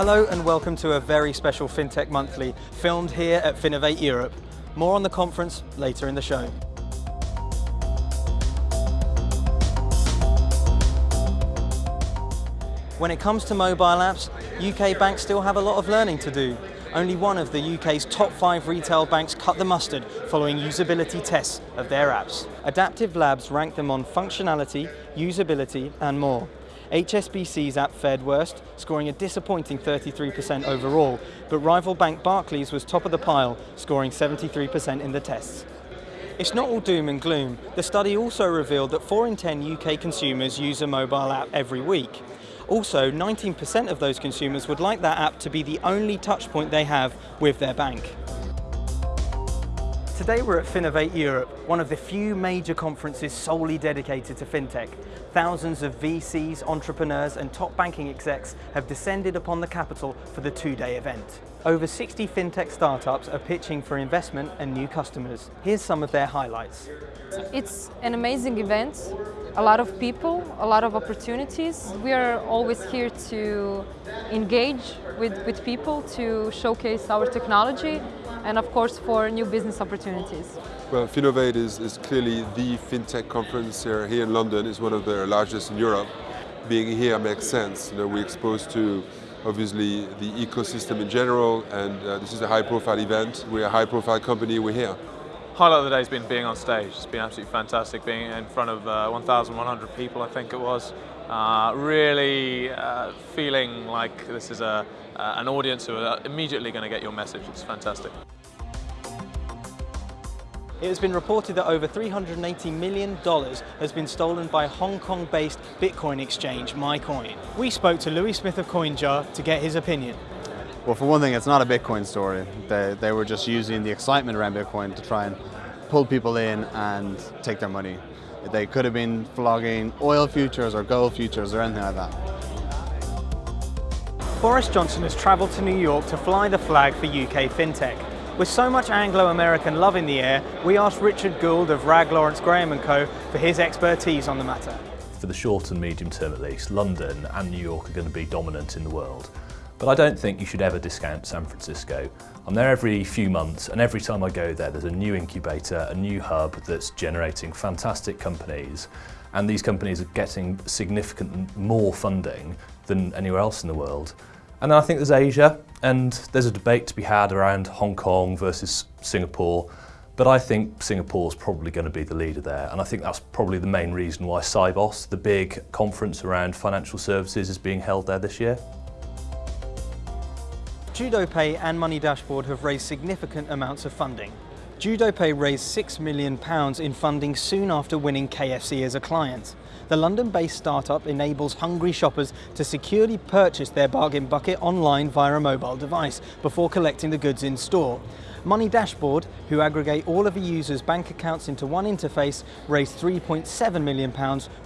Hello and welcome to a very special FinTech Monthly, filmed here at Finovate Europe. More on the conference later in the show. When it comes to mobile apps, UK banks still have a lot of learning to do. Only one of the UK's top five retail banks cut the mustard following usability tests of their apps. Adaptive Labs ranked them on functionality, usability and more. HSBC's app fared worst, scoring a disappointing 33% overall, but rival bank Barclays was top of the pile, scoring 73% in the tests. It's not all doom and gloom. The study also revealed that 4 in 10 UK consumers use a mobile app every week. Also, 19% of those consumers would like that app to be the only touchpoint they have with their bank. Today we're at Finovate Europe, one of the few major conferences solely dedicated to fintech. Thousands of VCs, entrepreneurs and top banking execs have descended upon the capital for the two-day event. Over 60 fintech startups are pitching for investment and new customers. Here's some of their highlights. It's an amazing event, a lot of people, a lot of opportunities. We are always here to engage with, with people, to showcase our technology and of course for new business opportunities. Well, Finovate is, is clearly the FinTech conference here, here in London. It's one of the largest in Europe. Being here makes sense. You know, we're exposed to obviously the ecosystem in general and uh, this is a high profile event. We're a high profile company, we're here. Highlight of the day has been being on stage. It's been absolutely fantastic being in front of uh, 1,100 people, I think it was. Uh, really uh, feeling like this is a, an audience who are immediately going to get your message. It's fantastic. It has been reported that over $380 million has been stolen by Hong Kong-based Bitcoin exchange MyCoin. We spoke to Louis Smith of CoinJar to get his opinion. Well, for one thing, it's not a Bitcoin story. They, they were just using the excitement around Bitcoin to try and pull people in and take their money. They could have been flogging oil futures or gold futures or anything like that. Boris Johnson has travelled to New York to fly the flag for UK FinTech. With so much Anglo-American love in the air, we asked Richard Gould of Rag Lawrence Graham & Co for his expertise on the matter. For the short and medium term at least, London and New York are going to be dominant in the world. But I don't think you should ever discount San Francisco. I'm there every few months and every time I go there there's a new incubator, a new hub that's generating fantastic companies and these companies are getting significant more funding than anywhere else in the world. And then I think there's Asia, and there's a debate to be had around Hong Kong versus Singapore, but I think Singapore's probably going to be the leader there, and I think that's probably the main reason why Sibos, the big conference around financial services, is being held there this year. JudoPay and Money Dashboard have raised significant amounts of funding. JudoPay raised £6 million in funding soon after winning KFC as a client. The London-based startup enables hungry shoppers to securely purchase their bargain bucket online via a mobile device before collecting the goods in store. Money Dashboard, who aggregate all of a user's bank accounts into one interface, raised £3.7 million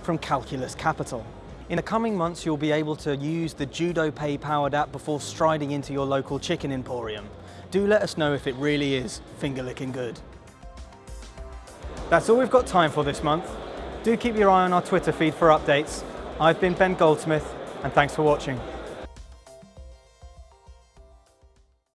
from Calculus Capital. In the coming months, you'll be able to use the JudoPay powered app before striding into your local chicken emporium. Do let us know if it really is finger licking good. That's all we've got time for this month. Do keep your eye on our Twitter feed for updates. I've been Ben Goldsmith, and thanks for watching.